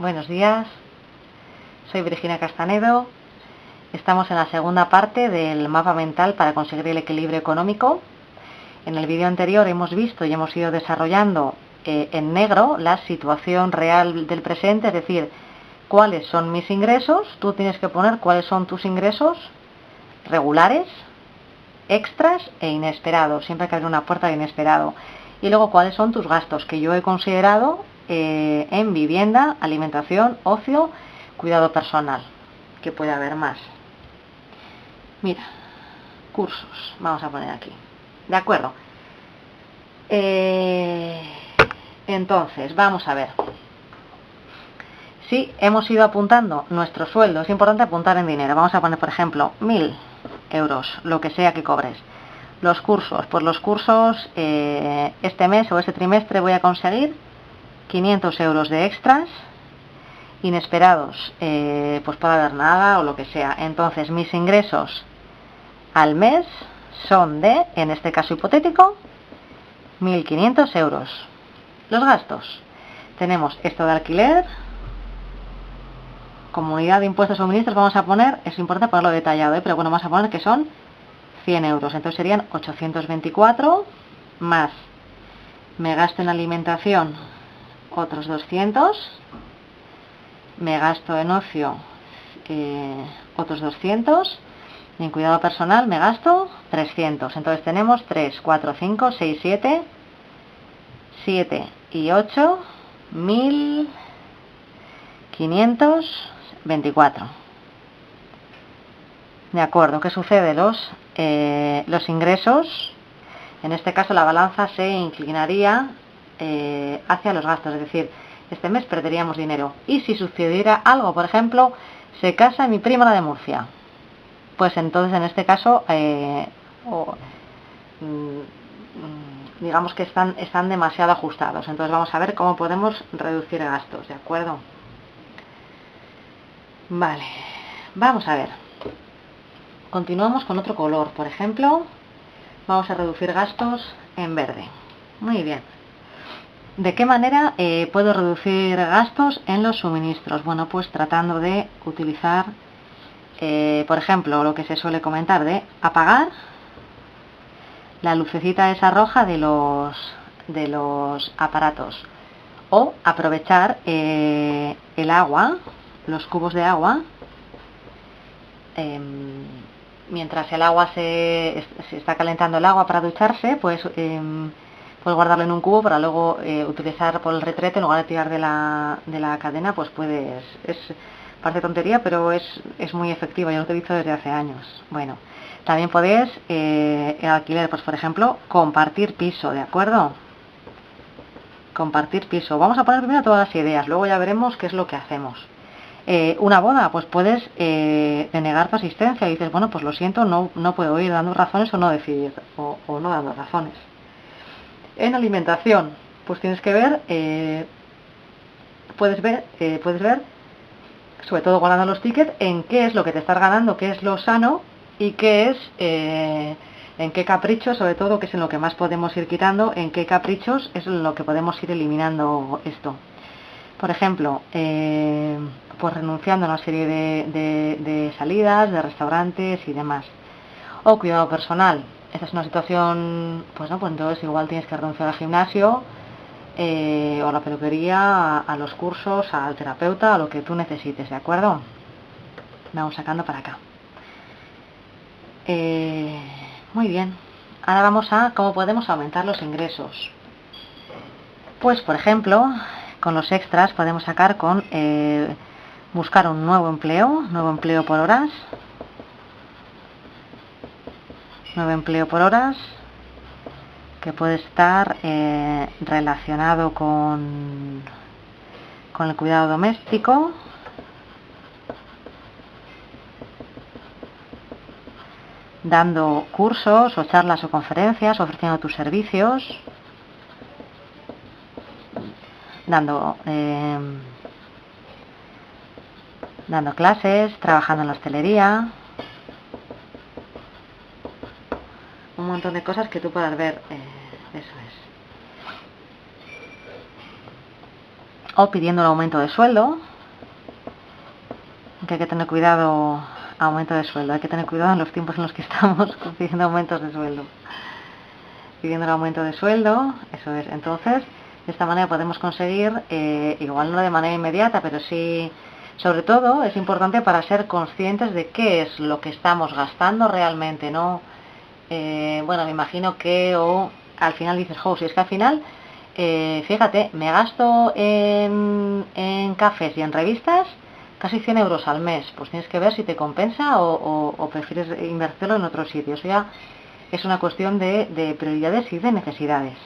buenos días. Soy Virginia Castanedo. Estamos en la segunda parte del mapa mental para conseguir el equilibrio económico. En el vídeo anterior hemos visto y hemos ido desarrollando eh, en negro la situación real del presente, es decir, cuáles son mis ingresos. Tú tienes que poner cuáles son tus ingresos regulares, extras e inesperados. Siempre hay que abrir una puerta de inesperado. Y luego cuáles son tus gastos que yo he considerado eh, en vivienda, alimentación, ocio, cuidado personal, que puede haber más. Mira, cursos, vamos a poner aquí. ¿De acuerdo? Eh, entonces, vamos a ver. Si hemos ido apuntando nuestro sueldo, es importante apuntar en dinero. Vamos a poner, por ejemplo, mil euros, lo que sea que cobres. Los cursos, pues los cursos eh, este mes o este trimestre voy a conseguir 500 euros de extras inesperados, eh, pues puede haber nada o lo que sea. Entonces mis ingresos al mes son de, en este caso hipotético, 1.500 euros. Los gastos. Tenemos esto de alquiler, comunidad de impuestos suministros, vamos a poner, es importante ponerlo detallado, ¿eh? pero bueno, vamos a poner que son 100 euros. Entonces serían 824 más me gasto en alimentación otros 200, me gasto en ocio eh, otros 200, y en cuidado personal me gasto 300. Entonces tenemos 3, 4, 5, 6, 7, 7 y 8, 1524. De acuerdo, ¿qué sucede? Los, eh, los ingresos, en este caso la balanza se inclinaría eh, hacia los gastos, es decir, este mes perderíamos dinero. Y si sucediera algo, por ejemplo, se casa mi prima la de Murcia, pues entonces en este caso, eh, mm, digamos que están, están demasiado ajustados. Entonces vamos a ver cómo podemos reducir gastos, ¿de acuerdo? Vale, vamos a ver. Continuamos con otro color, por ejemplo, vamos a reducir gastos en verde. Muy bien. ¿De qué manera eh, puedo reducir gastos en los suministros? Bueno, pues tratando de utilizar, eh, por ejemplo, lo que se suele comentar de apagar la lucecita esa roja de los, de los aparatos o aprovechar eh, el agua, los cubos de agua, em, mientras el agua se, se, está calentando el agua para ducharse, pues em, puedes guardarlo en un cubo para luego eh, utilizar por el retrete en lugar de tirar de la, de la cadena, pues puedes, es parte tontería, pero es, es muy efectiva, yo lo utilizo desde hace años. Bueno, también podéis, eh, alquiler, pues por ejemplo, compartir piso, ¿de acuerdo? Compartir piso. Vamos a poner primero todas las ideas, luego ya veremos qué es lo que hacemos. Eh, una boda, pues puedes eh, denegar tu asistencia y dices, bueno, pues lo siento, no, no puedo ir dando razones o no decidir, o no dando razones. En alimentación, pues tienes que ver, eh, puedes ver, eh, puedes ver, sobre todo guardando los tickets, en qué es lo que te estás ganando, qué es lo sano y qué es, eh, en qué caprichos, sobre todo, que es en lo que más podemos ir quitando, en qué caprichos es en lo que podemos ir eliminando esto. Por ejemplo, pues renunciando a una serie de, de salidas, de restaurantes y demás. O cuidado personal, esta es una situación, pues no, pues entonces igual tienes que renunciar al gimnasio eh, o a la peluquería, a, los cursos, al terapeuta, a lo que tú necesites, ¿de acuerdo? Vamos sacando para acá. Eh, muy bien. Ahora vamos a cómo podemos aumentar los ingresos. Pues, por ejemplo, con los extras podemos sacar con eh, buscar un nuevo empleo, nuevo empleo por horas, nuevo empleo por horas que puede estar eh, relacionado con, con el cuidado doméstico. Dando cursos o charlas o conferencias, ofreciendo tus servicios, dando, eh, dando clases, trabajando en la hostelería, montón de cosas que tú puedas ver. Eh, eso es. O pidiendo un aumento de sueldo, que hay que tener cuidado aumento de sueldo. Hay que tener cuidado en los tiempos en los que estamos consiguiendo aumentos de sueldo. Pidiendo el aumento de sueldo, eso es. Entonces, de esta manera podemos conseguir, eh, igual no de manera inmediata, pero sí, sobre todo, es importante para ser conscientes de qué es lo que estamos gastando realmente, ¿no? Eh, bueno, me imagino que o al final dices, oh, si es que al final, eh, fíjate, me gasto en, en cafés y en revistas casi 100 euros al mes. Pues tienes que ver si te compensa o, prefieres invertirlo en otro sitio. O sea, es una cuestión de prioridades y de necesidades.